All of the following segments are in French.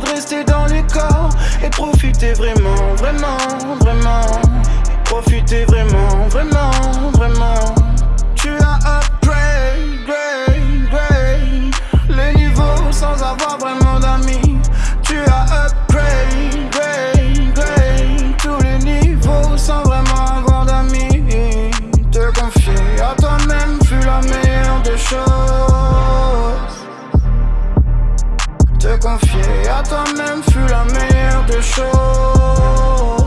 de rester dans les corps et profiter vraiment, vraiment, vraiment. Profiter vraiment, vraiment, vraiment. Confier à toi-même fut la meilleure des choses.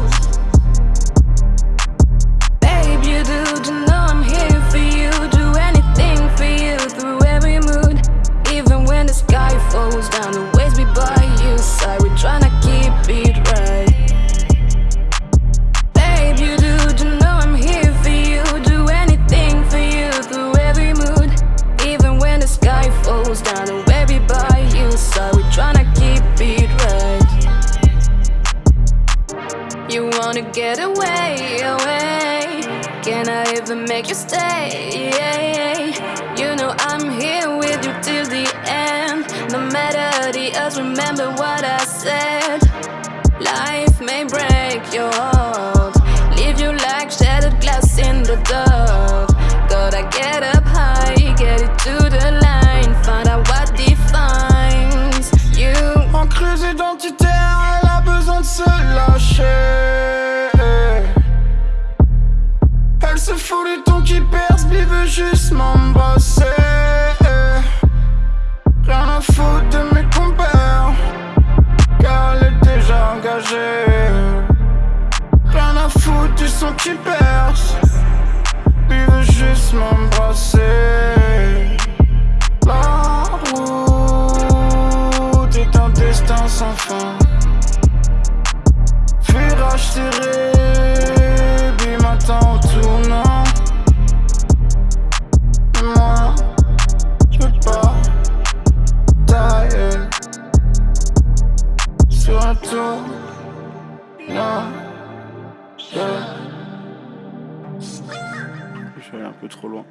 You wanna get away, away. Can I even make you stay? You know I'm here with you till the end. No matter the odds, remember what I said. Life may break your heart, leave you like shattered glass in the dark. Se lâcher. Elle se fout du ton qui perce, mais veut juste m'embrasser. Rien à foutre de mes compères, car elle est déjà engagée. Rien à foutre du son qui perce, lui veut juste m'embrasser. La route est un destin sans fin. Virage serré, bim m'attend au tournant. Mais moi, je peux pas tailler sur un tour. Non, je. Je suis allé un peu trop loin.